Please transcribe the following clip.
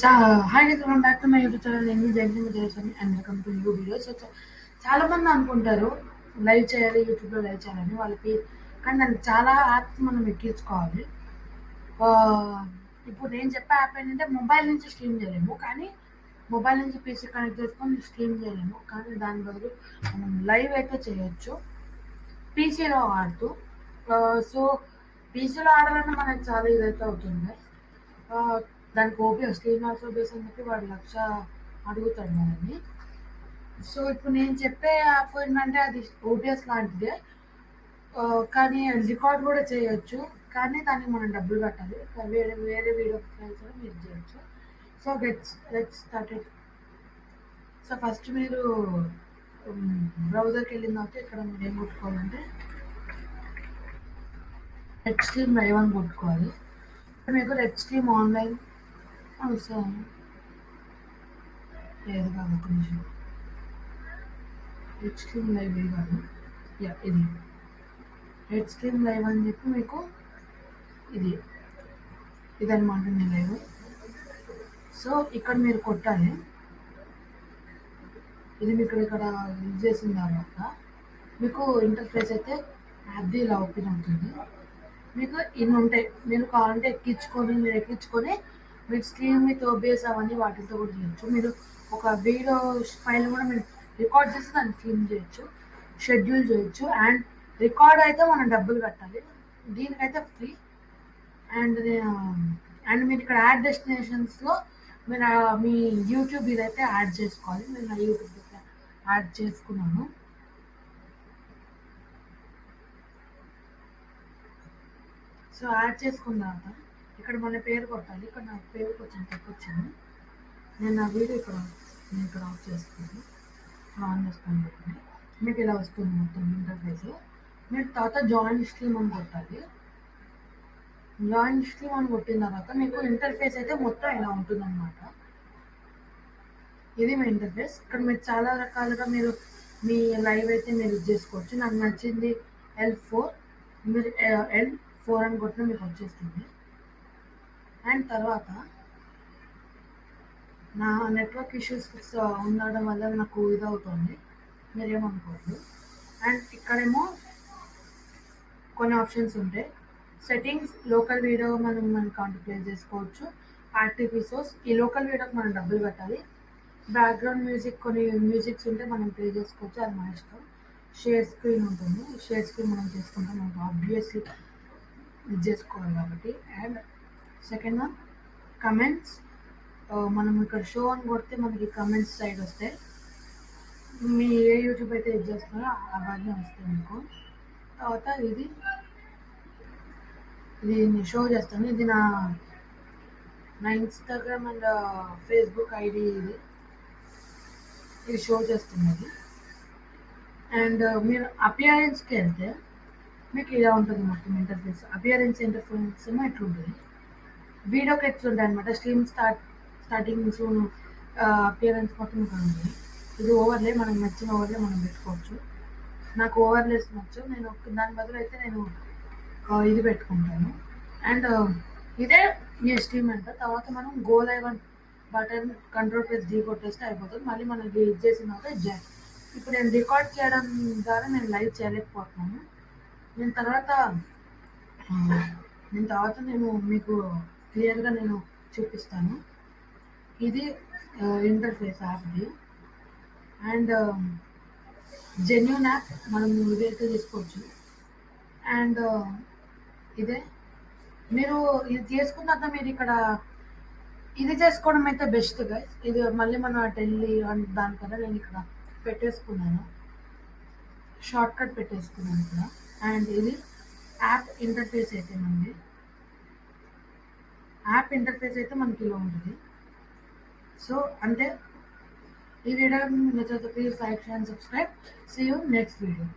So hi guys welcome back to my YouTube channel నేను Jayanti Vijayaswami and welcome to new videos చాలా మంది అనుకుంటారు live చేయాలి యూట్యూబ్లో లైవ్ చేయాలని వాళ్ళకి కానీ దానికి చాలా యాప్స్ మనం ఎక్కించుకోవాలి. ఇప్పుడు నేను చెప్పే యాప్ ఏంటంటే మొబైల్ నుంచి స్ట్రీమ్ చేయలేము కానీ మొబైల్ నుంచి పీసీ కనెక్ట్ చేసుకొని స్ట్రీమ్ చేయలేము. కానీ దాని బదులు మనం లైవ్ అయితే చేయొచ్చు. పీసీలో ఆడుతూ సో పీసీలో ఆడాలంటే మనకి చాలా ఇదైతే అవుతుంది. దానికి ఓబిఎస్ స్క్రీన్ ఆల్సో బేస్ అని చెప్పి వాడు లక్ష అడుగుతాడు మనల్ని. సో ఇప్పుడు నేను చెప్పే యాప్ ఏంటంటే అది ఓపీఎస్ లాంటిదే. కానీ రికార్డ్ కూడా చేయొచ్చు. కానీ దానికి మనం డబ్బులు కట్టాలి. వేరే వేరే వీడియో ఫైల్స్ కూడా మీరు చేయొచ్చు. So gets let's started so first మీరు బ్రౌజర్కి వెళ్ళిన తర్వాత ఇక్కడ మీరు ఏం కొట్టుకోవాలంటే రెడ్ స్ట్రీమ్ లైవ్ అని కొట్టుకోవాలి. మీకు రెడ్ స్ట్రీమ్ ఆన్లైన్ అవసరం లేదు కాదు ఒక నిమిషం రెడ్ స్క్రీన్ లైవ్ ఇది కాదు యా ఇది రెడ్ స్క్రీన్ లైవ్ అని చెప్పి మీకు ఇది ఇదనమాట మీ లైవ్ సో ఇక్కడ మీరు కొట్టాలి. ఇది మీకు ఇక్కడ యూజ్ చేసిన తర్వాత మీకు ఇంటర్ఫేస్ అయితే యాప్ది ఇలా ఓపెన్ అవుతుంది. మీకు ఇన్ని ఉంటాయి. మీరు కావాలంటే ఎక్కించుకొని మీరు ఎక్కించుకొని మీరు స్క్రీన్ మీద ఓబిఎస్ అవన్నీ వాటితో కూడా చేయొచ్చు. మీరు ఒక వీడియో ఫైల్ కూడా మీరు రికార్డ్ చేసి దాన్ని ఫిల్మ్ చేయొచ్చు షెడ్యూల్ చేయొచ్చు అండ్ రికార్డ్ అయితే మనం డబ్బులు కట్టాలి. దీనికైతే ఫ్రీ అండ్ అండ్ మీరు ఇక్కడ యాడ్ డెస్టినేషన్స్లో మీరు uh, మీ యూట్యూబ్ ఇదైతే యాడ్ చేసుకోవాలి. నేను నా యూట్యూబ్ యాడ్ చేసుకున్నాను. సో యాడ్ చేసుకున్న తర్వాత ఇక్కడ మన పేరు కొట్టాలి. ఇక్కడ నా పేరు కొంచెం తక్కువ వచ్చింది నేను నా వీడియో ఇక్కడ నేను ఇక్కడ ఆఫ్ చేస్తాను. ఆన్ చేసుకొని పెట్టండి మీకు ఇలా వస్తుంది మొత్తం ఇంటర్ఫేస్ మీరు తర్వాత జాయిన్ స్ట్రీమ్ అని కొట్టాలి. జాయిన్ స్ట్రీమ్ అని కొట్టిన తర్వాత మీకు ఇంటర్ఫేస్ అయితే మొత్తం ఇలా ఉంటుందన్నమాట. ఇది మీ ఇంటర్ఫేస్ ఇక్కడ మీరు చాలా రకాలుగా మీరు మీ లైవ్ అయితే మీరు ఇది చేసుకోవచ్చు. నాకు నచ్చింది ఎల్ ఫోర్ మీరు ఎల్ ఫోర్ అని కొట్టిన మీకు వచ్చేస్తుంది. అండ్ తర్వాత నా నెట్వర్క్ ఇష్యూస్ ఉండడం వల్ల నాకు ఇది అవుతుంది మీరేమనుకోవద్దు. అండ్ ఇక్కడేమో కొన్ని ఆప్షన్స్ ఉంటాయి సెట్టింగ్స్ లోకల్ వీడియో మనం మన అకౌంట్ చేసుకోవచ్చు. యాక్టివ్ ఈ లోకల్ వీడియోకి మనం డబ్బులు కట్టాలి. బ్యాక్గ్రౌండ్ మ్యూజిక్ కొన్ని మ్యూజిక్స్ ఉంటే మనం ప్లే చేసుకోవచ్చు. అది మన ఇష్టం. షేర్ స్క్రీన్ ఉంటుంది. షేర్ స్క్రీన్ మనం చేసుకుంటాం. మనకు ఆబ్వియస్లీ ఇది చేసుకోవాలి కాబట్టి. అండ్ సెకండ్ వన్ కమెంట్స్ మనం ఇక్కడ షో అని కొడితే మనకి కమెంట్స్ సైడ్ వస్తాయి. మీ ఏ యూట్యూబ్ అయితే ఇది చేస్తున్నారో అవన్నీ వస్తాయి మీకు. తర్వాత ఇది ఇది నేను షో చేస్తాను. ఇది నా నా ఇన్స్టాగ్రామ్ అండ్ ఫేస్బుక్ ఐడి ఇది. ఇది షో చేస్తున్నది. అండ్ మీరు అపియరెన్స్కి వెళ్తే మీకు ఇలా ఉంటుంది మొత్తం ఇంటర్ఫేస్ అపియరెన్స్ ఇంటర్ఫేస్ ఏమో ఎట్లుంటుంది వీడియోకి ఉంటాయి అనమాట స్ట్రీమ్ స్టార్ట్ స్టార్టింగ్స్ అపియరెన్స్ మొత్తం ఉంటుంది ఇది ఓవర్లే మనకు నచ్చిన ఓవర్లే మనం పెట్టుకోవచ్చు. నాకు ఓవర్లేస్ నచ్చు నేను దాని బదులు అయితే నేను ఇది పెట్టుకుంటాను. అండ్ ఇదే ఈ స్ట్రీమ్ అంట. తర్వాత మనం గో లైవ్ అని బటన్ కంట్రోల్ ప్లస్ డీ కొట్టేస్తే అయిపోతుంది. మళ్ళీ మనం ఇది ఇది చేసిన తర్వాత ఇది ఇప్పుడు నేను రికార్డ్ చేయడం ద్వారా నేను లైవ్ చేయలేకపోతున్నాను. నేను తర్వాత నేను తర్వాత నేను మీకు క్లియర్గా నేను చూపిస్తాను. ఇది ఇంటర్ఫేస్ యాప్ది అండ్ జెన్యున్ యాప్ మనం ఇదైతే తీసుకోవచ్చు. అండ్ ఇదే. మీరు ఇది చేసుకున్న తర్వాత మీరు ఇక్కడ ఇది చేసుకోవడం అయితే బెస్ట్ గైస్ ఇది మళ్ళీ మనం టెల్లి వెళ్ళి దానికన్నా నేను ఇక్కడ పెట్టేసుకున్నాను. షార్ట్ కట్ పెట్టేసుకున్నాను ఇక్కడ. అండ్ ఇది యాప్ ఇంటర్ఫేస్ అయితే మనది. యాప్ ఇంటర్ఫేస్ అయితే మనకి ఇలా ఉంటుంది. సో అంటే ఈ వీడియో నచ్చితే please like and subscribe see you next video